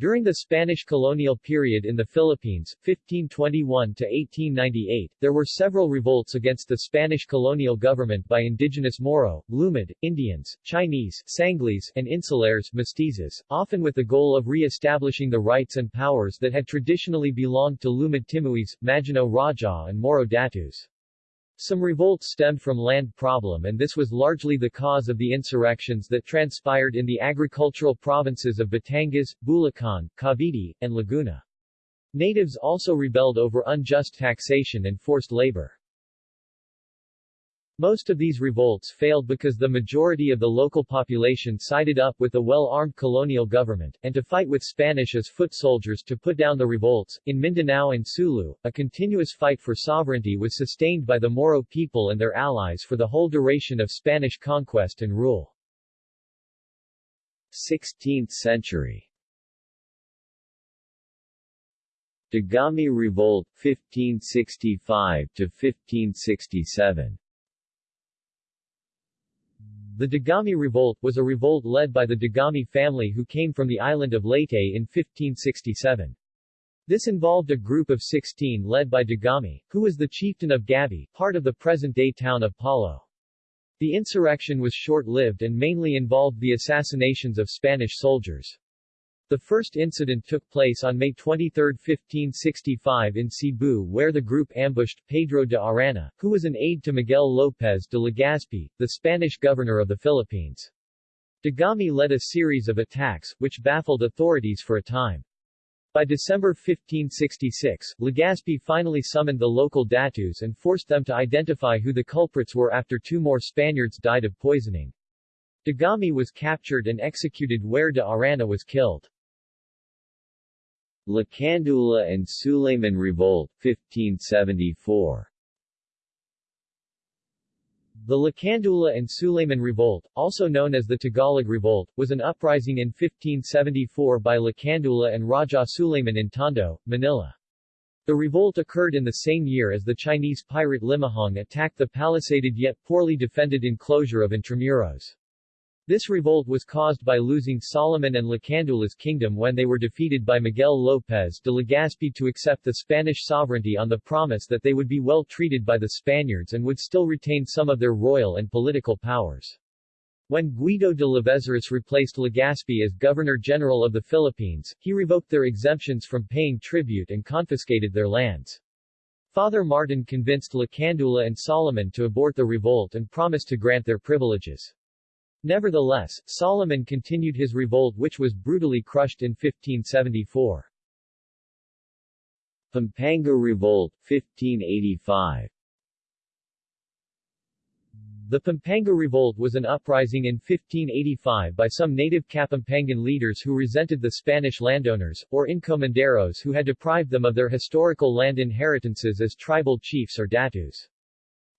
During the Spanish colonial period in the Philippines, 1521-1898, there were several revolts against the Spanish colonial government by indigenous Moro, Lumad, Indians, Chinese, Sangleys, and Insulares mestizos, often with the goal of re-establishing the rights and powers that had traditionally belonged to Lumad Timuis, Maginoo Raja and Moro Datus. Some revolts stemmed from land problem and this was largely the cause of the insurrections that transpired in the agricultural provinces of Batangas, Bulacan, Cavite, and Laguna. Natives also rebelled over unjust taxation and forced labor. Most of these revolts failed because the majority of the local population sided up with the well-armed colonial government, and to fight with Spanish as foot soldiers to put down the revolts. In Mindanao and Sulu, a continuous fight for sovereignty was sustained by the Moro people and their allies for the whole duration of Spanish conquest and rule. 16th century Dagami Revolt, 1565–1567 the Dagami Revolt was a revolt led by the Dagami family who came from the island of Leyte in 1567. This involved a group of 16 led by Dagami, who was the chieftain of Gabi, part of the present-day town of Palo. The insurrection was short-lived and mainly involved the assassinations of Spanish soldiers. The first incident took place on May 23, 1565 in Cebu where the group ambushed Pedro de Arana, who was an aide to Miguel López de Legazpi, the Spanish governor of the Philippines. Dagami led a series of attacks, which baffled authorities for a time. By December 1566, Legazpi finally summoned the local datus and forced them to identify who the culprits were after two more Spaniards died of poisoning. Dagami was captured and executed where de Arana was killed. Lacandula and Sulayman Revolt, 1574 The Lacandula and Sulayman Revolt, also known as the Tagalog Revolt, was an uprising in 1574 by Lacandula and Raja Sulayman in Tondo, Manila. The revolt occurred in the same year as the Chinese pirate Limahong attacked the palisaded yet poorly defended enclosure of Intramuros. This revolt was caused by losing Solomon and Lacandula's kingdom when they were defeated by Miguel López de Legazpi to accept the Spanish sovereignty on the promise that they would be well treated by the Spaniards and would still retain some of their royal and political powers. When Guido de Lavezaris replaced Legazpi as Governor-General of the Philippines, he revoked their exemptions from paying tribute and confiscated their lands. Father Martin convinced Lacandula and Solomon to abort the revolt and promised to grant their privileges. Nevertheless, Solomon continued his revolt which was brutally crushed in 1574. Pampanga Revolt, 1585 The Pampanga Revolt was an uprising in 1585 by some native Kapampangan leaders who resented the Spanish landowners, or encomenderos who had deprived them of their historical land inheritances as tribal chiefs or datus.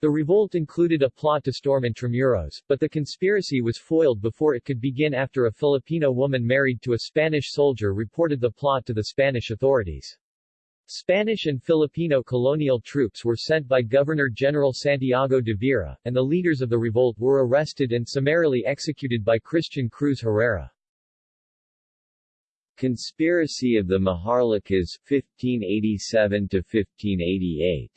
The revolt included a plot to storm Intramuros, but the conspiracy was foiled before it could begin after a Filipino woman married to a Spanish soldier reported the plot to the Spanish authorities. Spanish and Filipino colonial troops were sent by Governor-General Santiago de Vera, and the leaders of the revolt were arrested and summarily executed by Christian Cruz Herrera. Conspiracy of the Maharlikas, 1587–1588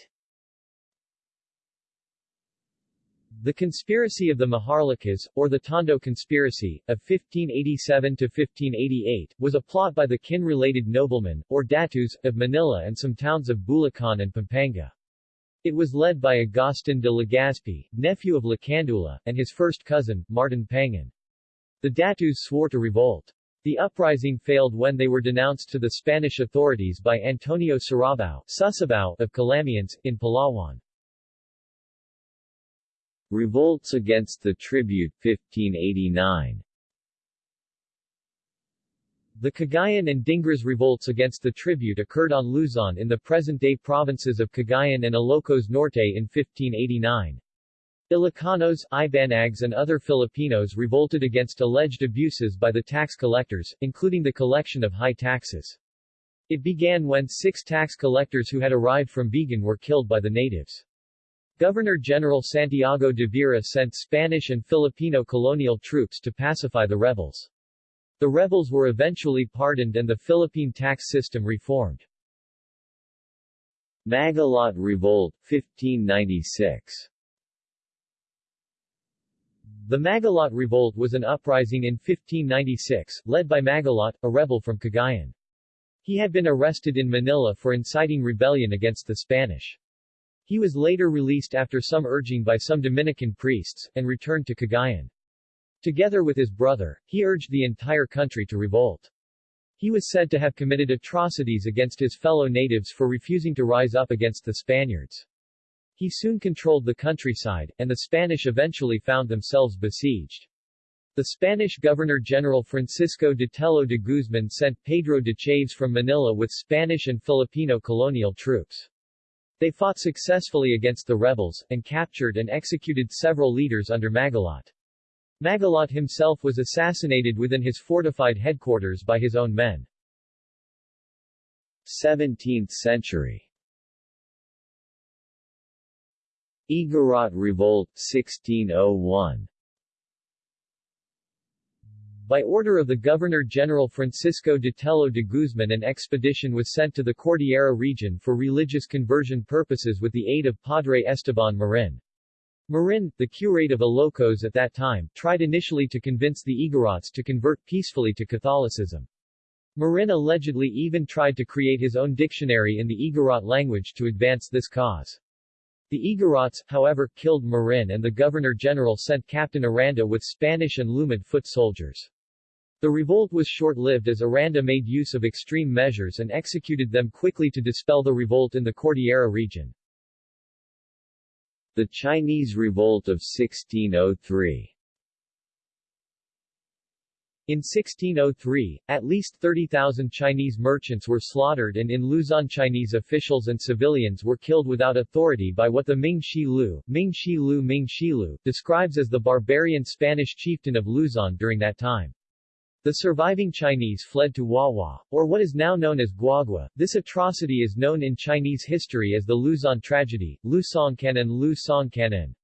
The Conspiracy of the Maharlikas, or the Tondo Conspiracy, of 1587-1588, was a plot by the kin-related noblemen, or datus, of Manila and some towns of Bulacan and Pampanga. It was led by Agustin de Legazpi, nephew of Lacandula, and his first cousin, Martin Pangan. The datus swore to revolt. The uprising failed when they were denounced to the Spanish authorities by Antonio Sarabao, of Calamians, in Palawan. Revolts against the tribute 1589 The Cagayan and Dingras revolts against the tribute occurred on Luzon in the present-day provinces of Cagayan and Ilocos Norte in 1589. Ilocanos, Ibanags and other Filipinos revolted against alleged abuses by the tax collectors, including the collection of high taxes. It began when six tax collectors who had arrived from Vigan were killed by the natives. Governor-General Santiago de Vera sent Spanish and Filipino colonial troops to pacify the rebels. The rebels were eventually pardoned and the Philippine tax system reformed. Magalot Revolt, 1596 The Magalot Revolt was an uprising in 1596, led by Magalot, a rebel from Cagayan. He had been arrested in Manila for inciting rebellion against the Spanish. He was later released after some urging by some Dominican priests, and returned to Cagayan. Together with his brother, he urged the entire country to revolt. He was said to have committed atrocities against his fellow natives for refusing to rise up against the Spaniards. He soon controlled the countryside, and the Spanish eventually found themselves besieged. The Spanish Governor-General Francisco de Tello de Guzman sent Pedro de Chaves from Manila with Spanish and Filipino colonial troops. They fought successfully against the rebels, and captured and executed several leaders under Magalot. Magalot himself was assassinated within his fortified headquarters by his own men. 17th century Igorot Revolt, 1601 by order of the Governor-General Francisco de Tello de Guzman an expedition was sent to the Cordillera region for religious conversion purposes with the aid of Padre Esteban Marin. Marin, the curate of Ilocos at that time, tried initially to convince the Igorots to convert peacefully to Catholicism. Marin allegedly even tried to create his own dictionary in the Igorot language to advance this cause. The Igorots, however, killed Marin and the Governor-General sent Captain Aranda with Spanish and Lumad foot soldiers. The revolt was short-lived as Aranda made use of extreme measures and executed them quickly to dispel the revolt in the Cordillera region. The Chinese Revolt of 1603 in 1603, at least 30,000 Chinese merchants were slaughtered and in Luzon Chinese officials and civilians were killed without authority by what the Ming Shi Lu, Ming Shi Lu Ming Shi Lu, describes as the barbarian Spanish chieftain of Luzon during that time. The surviving Chinese fled to Wawa, or what is now known as Guagua. This atrocity is known in Chinese history as the Luzon tragedy, Lu Songcanon Lu Songcanon.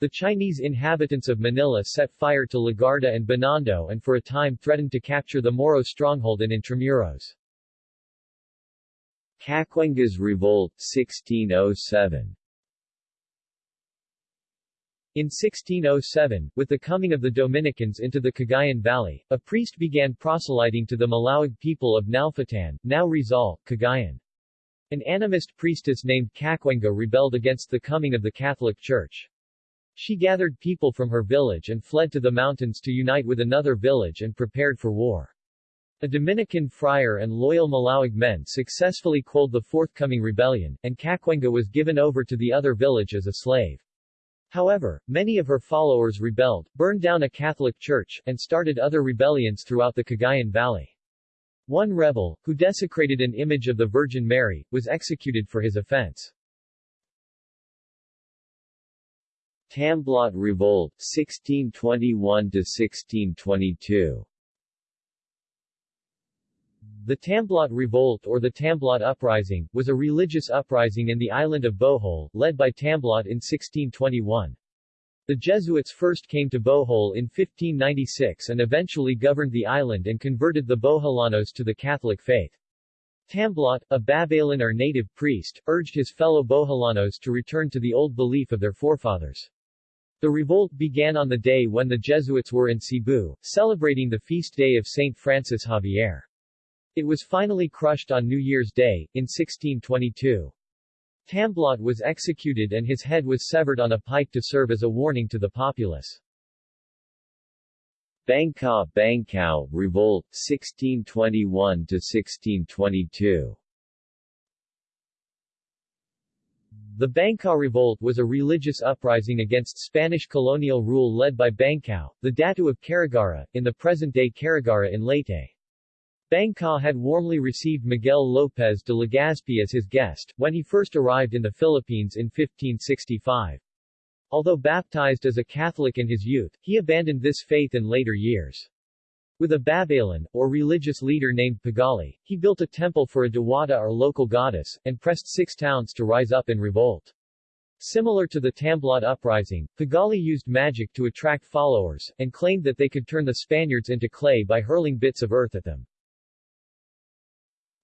The Chinese inhabitants of Manila set fire to Legarda and Binondo and for a time threatened to capture the Moro stronghold in Intramuros. Cacuengas Revolt, 1607 in 1607, with the coming of the Dominicans into the Cagayan Valley, a priest began proselyting to the Malawig people of Nalfatan, now Rizal, Cagayan. An animist priestess named Cacuenga rebelled against the coming of the Catholic Church. She gathered people from her village and fled to the mountains to unite with another village and prepared for war. A Dominican friar and loyal Malawig men successfully quelled the forthcoming rebellion, and Cacuenga was given over to the other village as a slave. However, many of her followers rebelled, burned down a Catholic church, and started other rebellions throughout the Cagayan Valley. One rebel, who desecrated an image of the Virgin Mary, was executed for his offense. Tamblot Revolt, 1621-1622 the Tamblot Revolt or the Tamblot Uprising, was a religious uprising in the island of Bohol, led by Tamblot in 1621. The Jesuits first came to Bohol in 1596 and eventually governed the island and converted the Boholanos to the Catholic faith. Tamblot, a Babaylan or native priest, urged his fellow Boholanos to return to the old belief of their forefathers. The revolt began on the day when the Jesuits were in Cebu, celebrating the feast day of St. Francis Xavier. It was finally crushed on New Year's Day, in 1622. Tamblot was executed and his head was severed on a pike to serve as a warning to the populace. Bangka Bangkao Revolt, 1621-1622 The Bangka Revolt was a religious uprising against Spanish colonial rule led by Bangkao, the Datu of Carigara, in the present-day Carigara in Leyte. Bangka had warmly received Miguel López de Legazpi as his guest, when he first arrived in the Philippines in 1565. Although baptized as a Catholic in his youth, he abandoned this faith in later years. With a Babaylan, or religious leader named Pagali, he built a temple for a Diwata or local goddess, and pressed six towns to rise up in revolt. Similar to the Tamblot uprising, Pagali used magic to attract followers, and claimed that they could turn the Spaniards into clay by hurling bits of earth at them.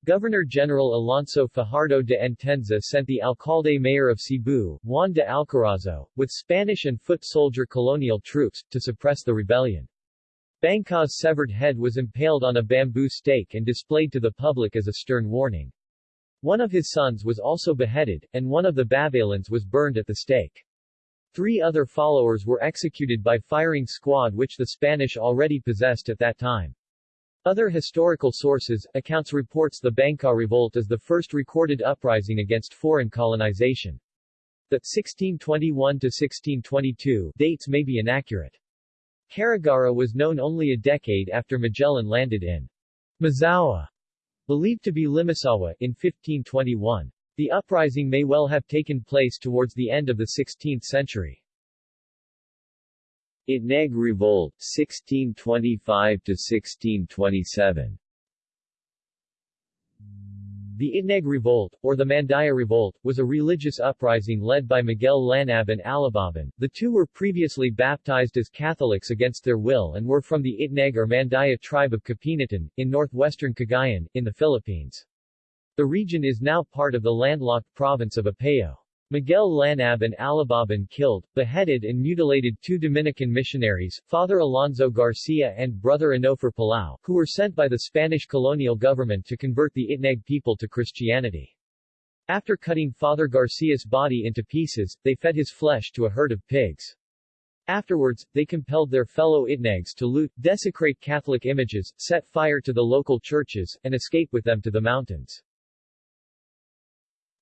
Governor-General Alonso Fajardo de Entenza sent the alcalde-mayor of Cebu, Juan de Alcarazo, with Spanish and foot soldier colonial troops, to suppress the rebellion. Bangka's severed head was impaled on a bamboo stake and displayed to the public as a stern warning. One of his sons was also beheaded, and one of the Babaylanes was burned at the stake. Three other followers were executed by firing squad which the Spanish already possessed at that time. Other historical sources, accounts reports the Bangka Revolt as the first recorded uprising against foreign colonization. The 1621-1622 dates may be inaccurate. Carigara was known only a decade after Magellan landed in Mazawa, believed to be Limasawa, in 1521. The uprising may well have taken place towards the end of the 16th century. Itneg Revolt, 1625–1627 the Itneg Revolt, or the Mandaya Revolt, was a religious uprising led by Miguel Lanab and Alababan. The two were previously baptized as Catholics against their will and were from the Itneg or Mandaya tribe of Kapinatan, in northwestern Cagayan, in the Philippines. The region is now part of the landlocked province of Apayao. Miguel Lanab and Alababan killed, beheaded and mutilated two Dominican missionaries, Father Alonso Garcia and Brother Enofer Palau, who were sent by the Spanish colonial government to convert the Itneg people to Christianity. After cutting Father Garcia's body into pieces, they fed his flesh to a herd of pigs. Afterwards, they compelled their fellow Itnegs to loot, desecrate Catholic images, set fire to the local churches, and escape with them to the mountains.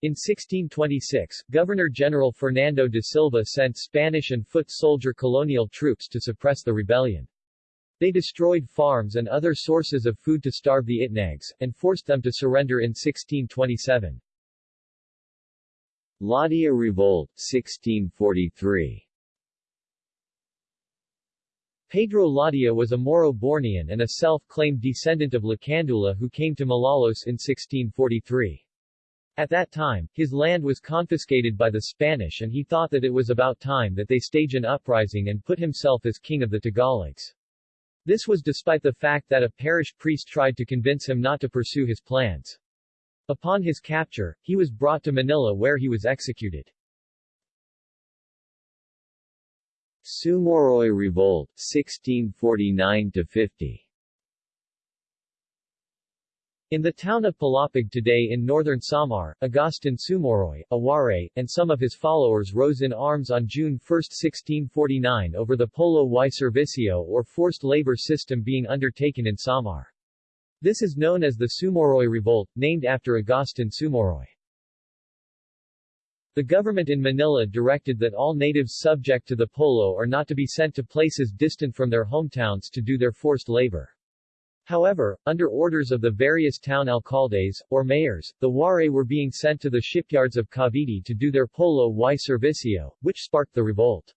In 1626, Governor-General Fernando de Silva sent Spanish and foot soldier colonial troops to suppress the rebellion. They destroyed farms and other sources of food to starve the Itnegs, and forced them to surrender in 1627. Ladia Revolt, 1643 Pedro Ladia was a Moro-Bornean and a self-claimed descendant of Lacandula who came to Malolos in 1643. At that time, his land was confiscated by the Spanish and he thought that it was about time that they stage an uprising and put himself as king of the Tagalogs. This was despite the fact that a parish priest tried to convince him not to pursue his plans. Upon his capture, he was brought to Manila where he was executed. Sumoroy Revolt, 1649-50 in the town of Palapag today in northern Samar, Agustin Sumoroy, Aware, and some of his followers rose in arms on June 1, 1649 over the Polo y Servicio or forced labor system being undertaken in Samar. This is known as the Sumoroy Revolt, named after Agustin Sumoroy. The government in Manila directed that all natives subject to the Polo are not to be sent to places distant from their hometowns to do their forced labor. However, under orders of the various town alcaldes, or mayors, the Waray were being sent to the shipyards of Cavite to do their polo y servicio, which sparked the revolt.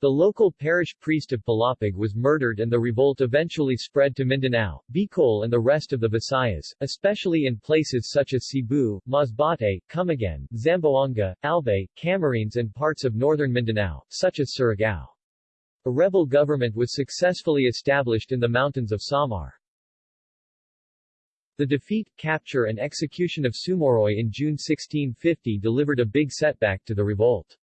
The local parish priest of Palapag was murdered and the revolt eventually spread to Mindanao, Bicol and the rest of the Visayas, especially in places such as Cebu, Masbate, Camiguin, Zamboanga, Albay, Camarines and parts of northern Mindanao, such as Surigao. A rebel government was successfully established in the mountains of Samar. The defeat, capture and execution of Sumoroy in June 1650 delivered a big setback to the revolt.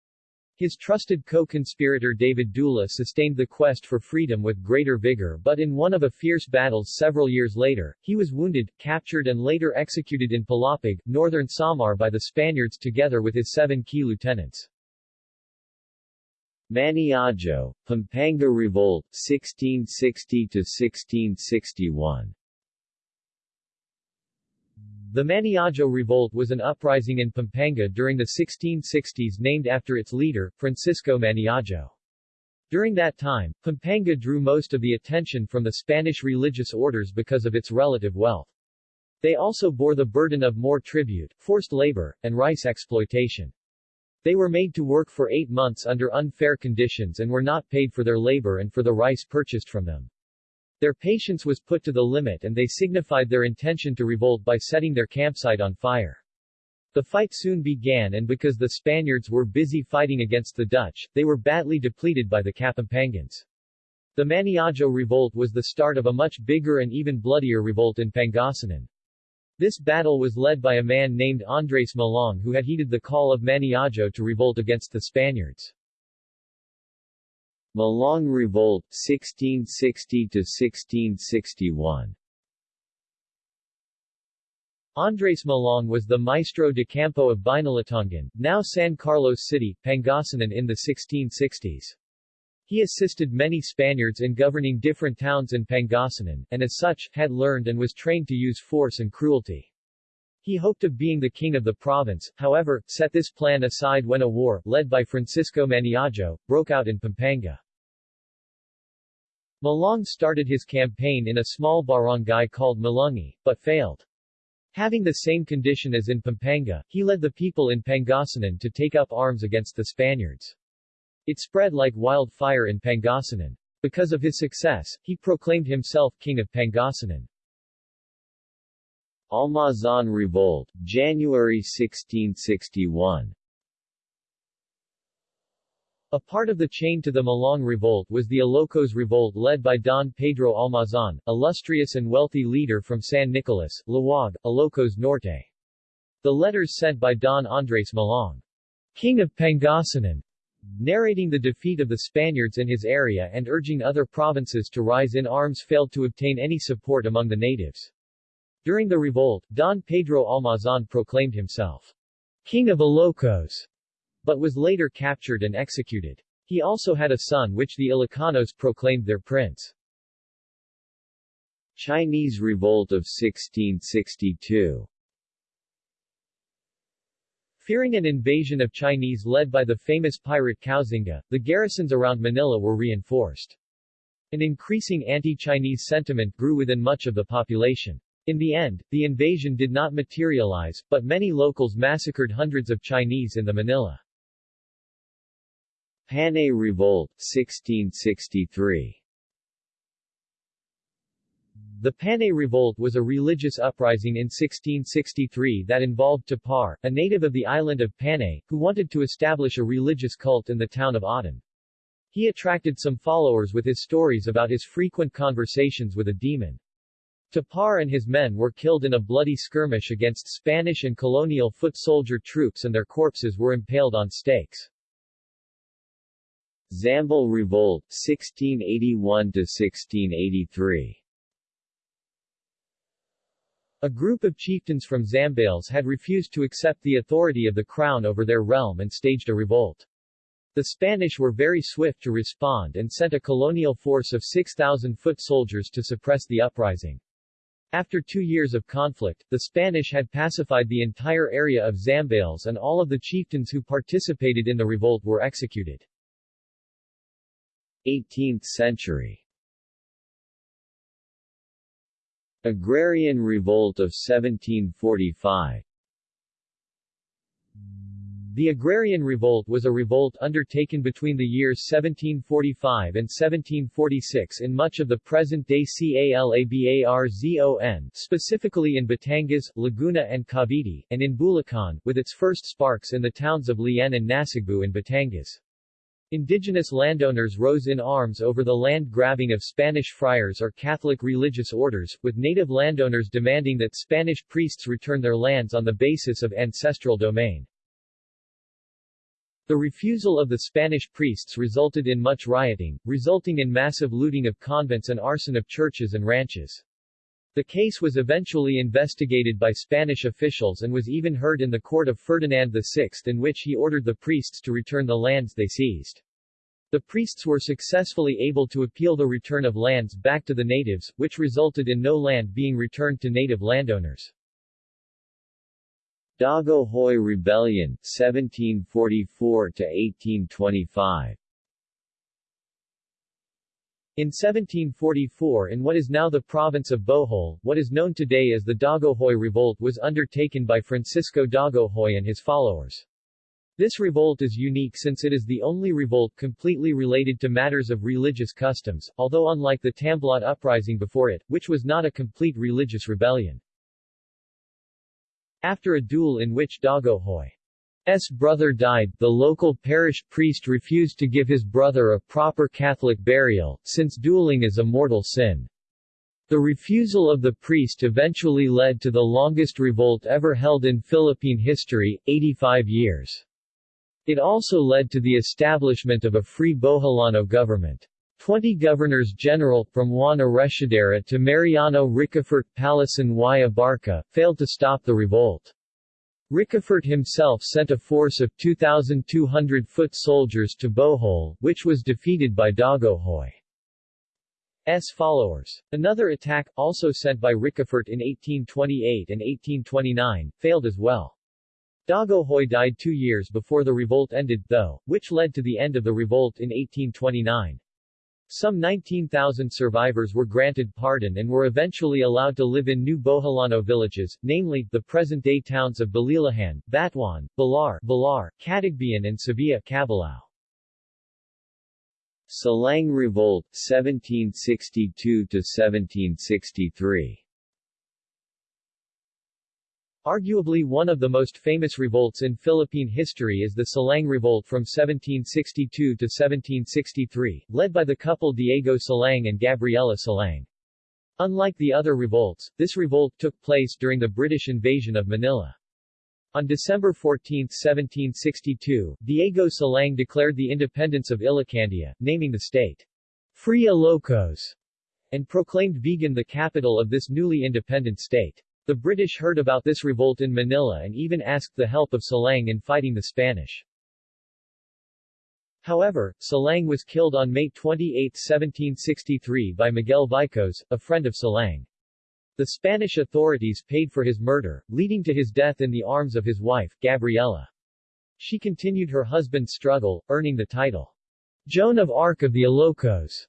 His trusted co-conspirator David Dula sustained the quest for freedom with greater vigor but in one of a fierce battles several years later, he was wounded, captured and later executed in Palapag, northern Samar by the Spaniards together with his seven key lieutenants. Maniago, Pampanga Revolt, 1660-1661 the Maniago Revolt was an uprising in Pampanga during the 1660s named after its leader, Francisco Maniago. During that time, Pampanga drew most of the attention from the Spanish religious orders because of its relative wealth. They also bore the burden of more tribute, forced labor, and rice exploitation. They were made to work for eight months under unfair conditions and were not paid for their labor and for the rice purchased from them. Their patience was put to the limit and they signified their intention to revolt by setting their campsite on fire. The fight soon began and because the Spaniards were busy fighting against the Dutch, they were badly depleted by the Kapampangans. The Maniago revolt was the start of a much bigger and even bloodier revolt in Pangasinan. This battle was led by a man named Andres Malong who had heeded the call of Maniago to revolt against the Spaniards. Malong Revolt 1660 1661 Andres Malong was the Maestro de Campo of Binalatongan, now San Carlos City, Pangasinan in the 1660s. He assisted many Spaniards in governing different towns in Pangasinan, and as such, had learned and was trained to use force and cruelty. He hoped of being the king of the province, however, set this plan aside when a war, led by Francisco Maniago, broke out in Pampanga. Malong started his campaign in a small barangay called Malungi, but failed. Having the same condition as in Pampanga, he led the people in Pangasinan to take up arms against the Spaniards. It spread like wildfire in Pangasinan. Because of his success, he proclaimed himself king of Pangasinan. Almazan Revolt, January 1661 A part of the chain to the Malong Revolt was the Ilocos Revolt led by Don Pedro Almazan, illustrious and wealthy leader from San Nicolas, Laoag, Ilocos Norte. The letters sent by Don Andres Malong, King of Pangasinan, narrating the defeat of the Spaniards in his area and urging other provinces to rise in arms failed to obtain any support among the natives. During the revolt, Don Pedro Almazan proclaimed himself King of Ilocos but was later captured and executed. He also had a son which the Ilocanos proclaimed their prince. Chinese Revolt of 1662 Fearing an invasion of Chinese led by the famous pirate Koxinga, the garrisons around Manila were reinforced. An increasing anti-Chinese sentiment grew within much of the population. In the end, the invasion did not materialize, but many locals massacred hundreds of Chinese in the Manila. Panay Revolt, 1663 The Panay Revolt was a religious uprising in 1663 that involved Tapar, a native of the island of Panay, who wanted to establish a religious cult in the town of Aden. He attracted some followers with his stories about his frequent conversations with a demon. Tapar and his men were killed in a bloody skirmish against Spanish and colonial foot soldier troops and their corpses were impaled on stakes. Zambal Revolt 1681-1683 A group of chieftains from Zambales had refused to accept the authority of the crown over their realm and staged a revolt. The Spanish were very swift to respond and sent a colonial force of 6,000 foot soldiers to suppress the uprising. After two years of conflict, the Spanish had pacified the entire area of Zambales and all of the chieftains who participated in the revolt were executed. 18th century Agrarian Revolt of 1745 The Agrarian Revolt was a revolt undertaken between the years 1745 and 1746 in much of the present-day Calabarzon, specifically in Batangas, Laguna and Cavite, and in Bulacan, with its first sparks in the towns of Lian and Nasugbu in Batangas. Indigenous landowners rose in arms over the land grabbing of Spanish friars or Catholic religious orders, with native landowners demanding that Spanish priests return their lands on the basis of ancestral domain. The refusal of the Spanish priests resulted in much rioting, resulting in massive looting of convents and arson of churches and ranches. The case was eventually investigated by Spanish officials and was even heard in the court of Ferdinand VI in which he ordered the priests to return the lands they seized. The priests were successfully able to appeal the return of lands back to the natives, which resulted in no land being returned to native landowners. Dagohoy Rebellion, 1744-1825 in 1744 in what is now the province of Bohol, what is known today as the Dagohoy Revolt was undertaken by Francisco Dagohoy and his followers. This revolt is unique since it is the only revolt completely related to matters of religious customs, although unlike the Tamblot uprising before it, which was not a complete religious rebellion. After a duel in which Dagohoy's brother died, the local parish priest refused to give his brother a proper Catholic burial, since dueling is a mortal sin. The refusal of the priest eventually led to the longest revolt ever held in Philippine history, 85 years. It also led to the establishment of a free Boholano government. Twenty governors-general, from Juan Arreciadera to Mariano Ricafort Palasan y Abarca, failed to stop the revolt. Ricafort himself sent a force of 2,200 foot soldiers to Bohol, which was defeated by Dagohoy. S followers. Another attack, also sent by Ricafort in 1828 and 1829, failed as well. Dagohoy died two years before the revolt ended, though, which led to the end of the revolt in 1829. Some 19,000 survivors were granted pardon and were eventually allowed to live in new Boholano villages, namely, the present-day towns of Balilihan, Batuan, Bilar, Bilar, Catigbian and Sevilla Cabalao. Silang Revolt, 1762–1763 Arguably one of the most famous revolts in Philippine history is the Silang Revolt from 1762 to 1763, led by the couple Diego Silang and Gabriela Silang. Unlike the other revolts, this revolt took place during the British invasion of Manila. On December 14, 1762, Diego Silang declared the independence of Ilocandia, naming the state Free Ilocos, and proclaimed Vigan the capital of this newly independent state. The British heard about this revolt in Manila and even asked the help of Silang in fighting the Spanish. However, Silang was killed on May 28, 1763 by Miguel Vicos, a friend of Silang. The Spanish authorities paid for his murder, leading to his death in the arms of his wife, Gabriela. She continued her husband's struggle, earning the title, Joan of Arc of the Ilocos,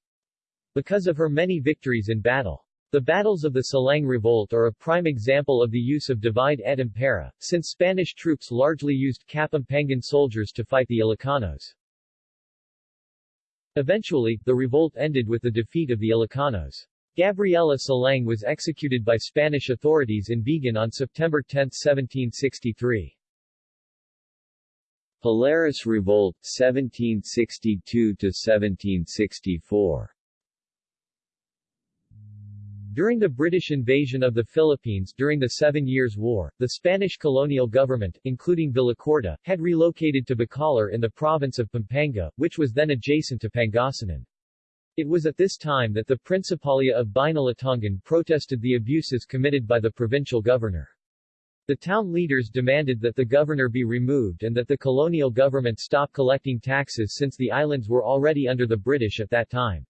because of her many victories in battle. The battles of the Silang Revolt are a prime example of the use of divide et impera, since Spanish troops largely used Kapampangan soldiers to fight the Ilocanos. Eventually, the revolt ended with the defeat of the Ilocanos. Gabriela Silang was executed by Spanish authorities in Vigan on September 10, 1763. Palaris Revolt, 1762–1764 during the British invasion of the Philippines during the Seven Years' War, the Spanish colonial government, including Villacorta, had relocated to Bacolor in the province of Pampanga, which was then adjacent to Pangasinan. It was at this time that the Principalia of Binalatongan protested the abuses committed by the provincial governor. The town leaders demanded that the governor be removed and that the colonial government stop collecting taxes since the islands were already under the British at that time.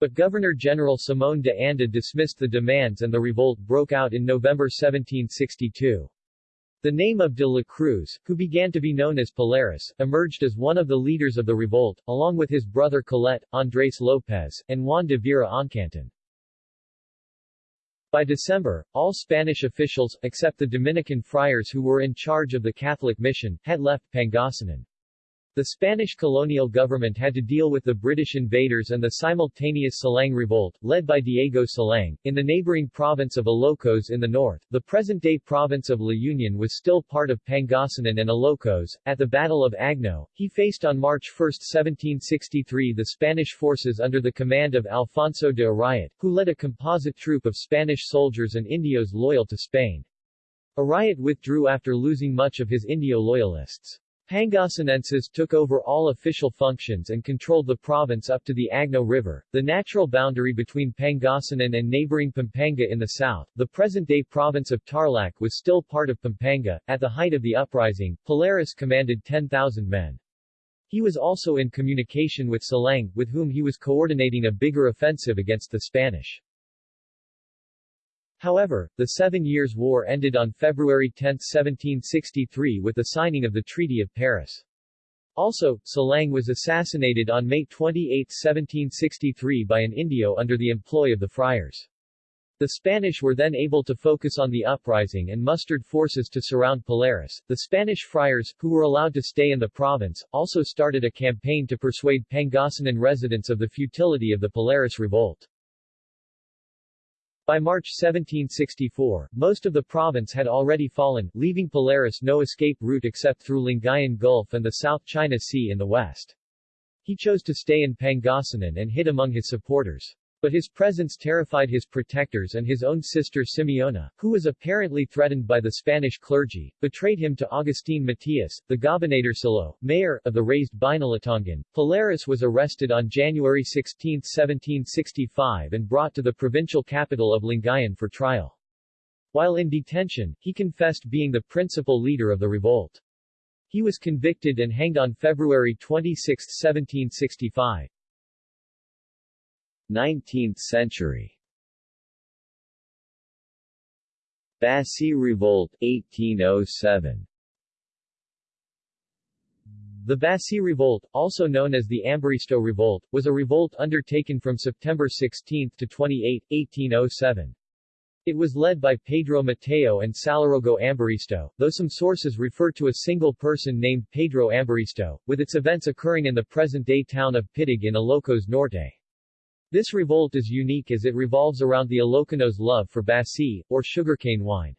But Governor-General Simón de Anda dismissed the demands and the revolt broke out in November 1762. The name of de la Cruz, who began to be known as Palaris, emerged as one of the leaders of the revolt, along with his brother Colette, Andres Lopez, and Juan de Vera Oncanton. By December, all Spanish officials, except the Dominican friars who were in charge of the Catholic mission, had left Pangasinan. The Spanish colonial government had to deal with the British invaders and the simultaneous Silang Revolt, led by Diego Silang, in the neighboring province of Ilocos in the north. The present-day province of La Union was still part of Pangasinan and Ilocos. At the Battle of Agno, he faced on March 1, 1763 the Spanish forces under the command of Alfonso de Arayat, who led a composite troop of Spanish soldiers and Indios loyal to Spain. Arayat withdrew after losing much of his Indio loyalists. Pangasinenses took over all official functions and controlled the province up to the Agno River, the natural boundary between Pangasinan and neighboring Pampanga in the south. The present-day province of Tarlac was still part of Pampanga. At the height of the uprising, Palaris commanded 10,000 men. He was also in communication with Silang, with whom he was coordinating a bigger offensive against the Spanish. However, the Seven Years' War ended on February 10, 1763 with the signing of the Treaty of Paris. Also, Silang was assassinated on May 28, 1763 by an Indio under the employ of the friars. The Spanish were then able to focus on the uprising and mustered forces to surround Palaris. The Spanish friars, who were allowed to stay in the province, also started a campaign to persuade Pangasinan residents of the futility of the Palaris revolt. By March 1764, most of the province had already fallen, leaving Palaris no escape route except through Lingayen Gulf and the South China Sea in the west. He chose to stay in Pangasinan and hid among his supporters. But his presence terrified his protectors and his own sister Simeona, who was apparently threatened by the Spanish clergy, betrayed him to Agustin Matias, the Gobernadorcillo, mayor, of the raised Binalatongan. Palaris was arrested on January 16, 1765 and brought to the provincial capital of Lingayen for trial. While in detention, he confessed being the principal leader of the revolt. He was convicted and hanged on February 26, 1765. 19th century Bassi Revolt 1807 The Bassi Revolt, also known as the Ambaristo Revolt, was a revolt undertaken from September 16 to 28, 1807. It was led by Pedro Mateo and Salarogo Ambaristo, though some sources refer to a single person named Pedro Ambaristo, with its events occurring in the present-day town of Piddig in Ilocos Norte. This revolt is unique as it revolves around the Ilocanos' love for Bassi, or sugarcane wine.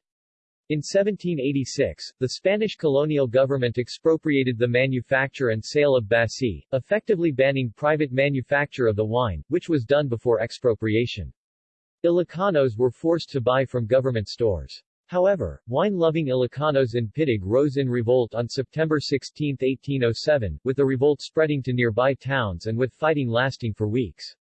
In 1786, the Spanish colonial government expropriated the manufacture and sale of Bassi, effectively banning private manufacture of the wine, which was done before expropriation. Ilocanos were forced to buy from government stores. However, wine-loving Ilocanos in Piddig rose in revolt on September 16, 1807, with the revolt spreading to nearby towns and with fighting lasting for weeks.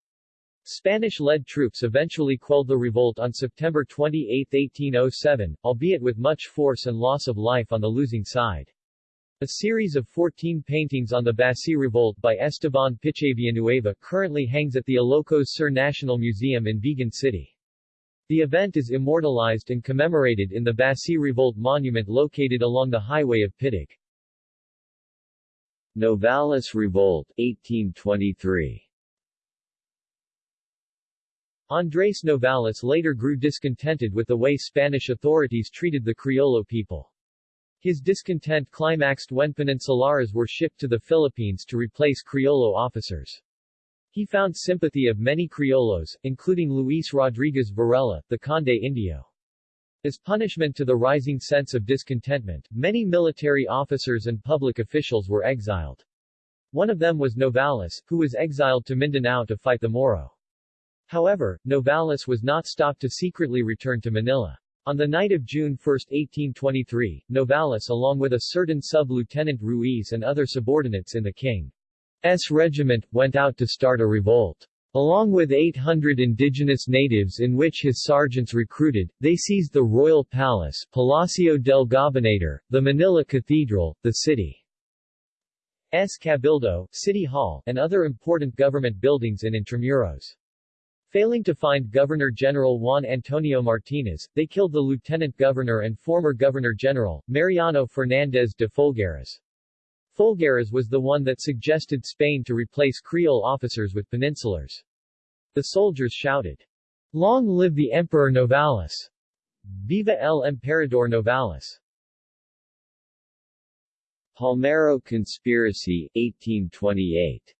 Spanish-led troops eventually quelled the revolt on September 28, 1807, albeit with much force and loss of life on the losing side. A series of 14 paintings on the Bassi Revolt by Esteban Villanueva currently hangs at the Ilocos Sur National Museum in Vigan City. The event is immortalized and commemorated in the Bassi Revolt monument located along the highway of Piddig. Novales Revolt, 1823 Andrés Novales later grew discontented with the way Spanish authorities treated the Criollo people. His discontent climaxed when Peninsulares were shipped to the Philippines to replace Criollo officers. He found sympathy of many Criollos, including Luis Rodriguez Varela, the Conde Indio. As punishment to the rising sense of discontentment, many military officers and public officials were exiled. One of them was Novales, who was exiled to Mindanao to fight the Moro. However, Novales was not stopped to secretly return to Manila. On the night of June 1, 1823, Novales along with a certain sub-lieutenant Ruiz and other subordinates in the King's regiment, went out to start a revolt. Along with 800 indigenous natives in which his sergeants recruited, they seized the royal palace Palacio del Gobernador, the Manila Cathedral, the city's Cabildo, City Hall, and other important government buildings in Intramuros. Failing to find Governor-General Juan Antonio Martinez, they killed the Lieutenant Governor and former Governor-General, Mariano Fernández de Folgueras. Folgueras was the one that suggested Spain to replace Creole officers with peninsulars. The soldiers shouted, Long live the Emperor Novales! Viva el Emperador Novales! Palmero Conspiracy, 1828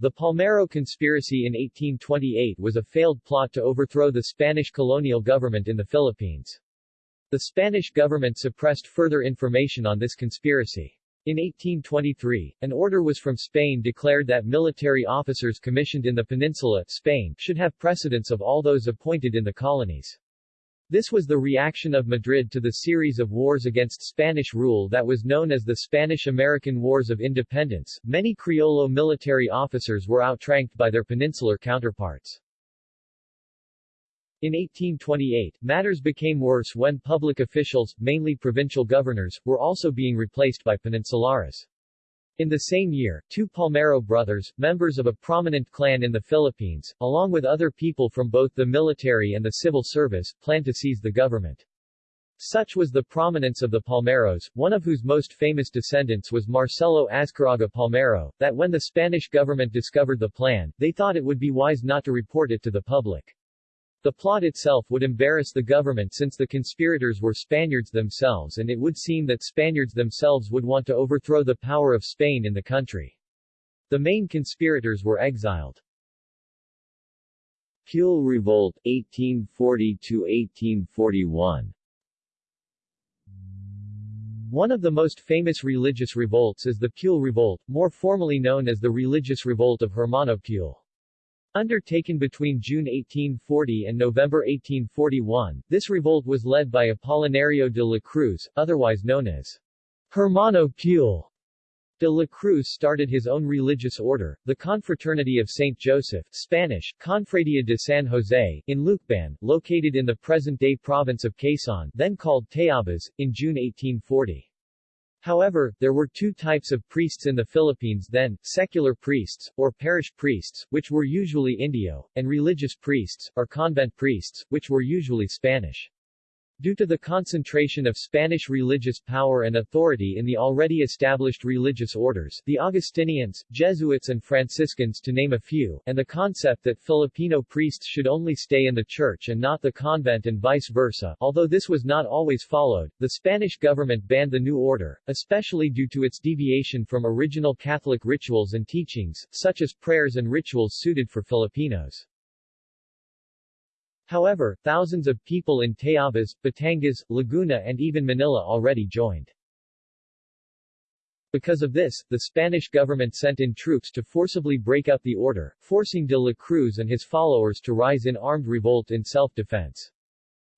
the Palmero conspiracy in 1828 was a failed plot to overthrow the Spanish colonial government in the Philippines. The Spanish government suppressed further information on this conspiracy. In 1823, an order was from Spain declared that military officers commissioned in the peninsula, Spain, should have precedence of all those appointed in the colonies. This was the reaction of Madrid to the series of wars against Spanish rule that was known as the Spanish-American Wars of Independence. Many Criollo military officers were outranked by their peninsular counterparts. In 1828, matters became worse when public officials, mainly provincial governors, were also being replaced by peninsulares. In the same year, two Palmero brothers, members of a prominent clan in the Philippines, along with other people from both the military and the civil service, planned to seize the government. Such was the prominence of the Palmeros, one of whose most famous descendants was Marcelo Azcarraga Palmero, that when the Spanish government discovered the plan, they thought it would be wise not to report it to the public. The plot itself would embarrass the government since the conspirators were Spaniards themselves and it would seem that Spaniards themselves would want to overthrow the power of Spain in the country. The main conspirators were exiled. Pule Revolt 1840–1841 One of the most famous religious revolts is the Pule Revolt, more formally known as the Religious Revolt of Hermano Pule. Undertaken between June 1840 and November 1841, this revolt was led by Apolinario de la Cruz, otherwise known as Hermano Pule. De la Cruz started his own religious order, the Confraternity of St. Joseph Spanish, Confradia de San Jose, in Lucban, located in the present-day province of Quezon then called Tayabas, in June 1840. However, there were two types of priests in the Philippines then, secular priests, or parish priests, which were usually Indio, and religious priests, or convent priests, which were usually Spanish. Due to the concentration of Spanish religious power and authority in the already established religious orders the Augustinians, Jesuits and Franciscans to name a few, and the concept that Filipino priests should only stay in the church and not the convent and vice versa although this was not always followed, the Spanish government banned the new order, especially due to its deviation from original Catholic rituals and teachings, such as prayers and rituals suited for Filipinos. However, thousands of people in Tayabas, Batangas, Laguna and even Manila already joined. Because of this, the Spanish government sent in troops to forcibly break up the order, forcing de la Cruz and his followers to rise in armed revolt in self-defense.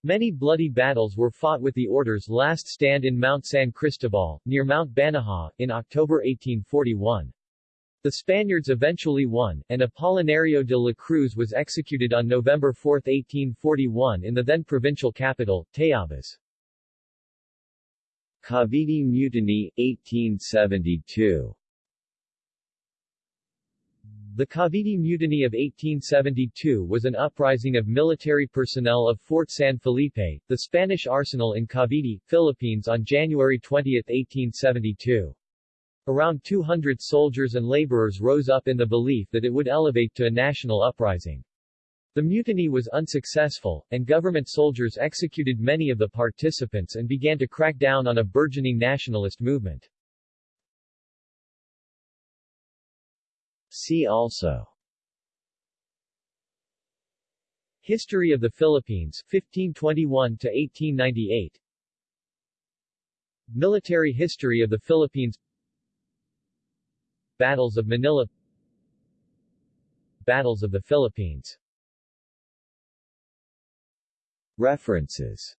Many bloody battles were fought with the order's last stand in Mount San Cristobal, near Mount Banahaw, in October 1841. The Spaniards eventually won, and Apolinario de la Cruz was executed on November 4, 1841 in the then provincial capital, Tayabas. Cavite Mutiny, 1872 The Cavite Mutiny of 1872 was an uprising of military personnel of Fort San Felipe, the Spanish arsenal in Cavite, Philippines on January 20, 1872. Around 200 soldiers and laborers rose up in the belief that it would elevate to a national uprising. The mutiny was unsuccessful, and government soldiers executed many of the participants and began to crack down on a burgeoning nationalist movement. See also History of the Philippines 1521 to 1898 Military history of the Philippines Battles of Manila. Battles of the Philippines. References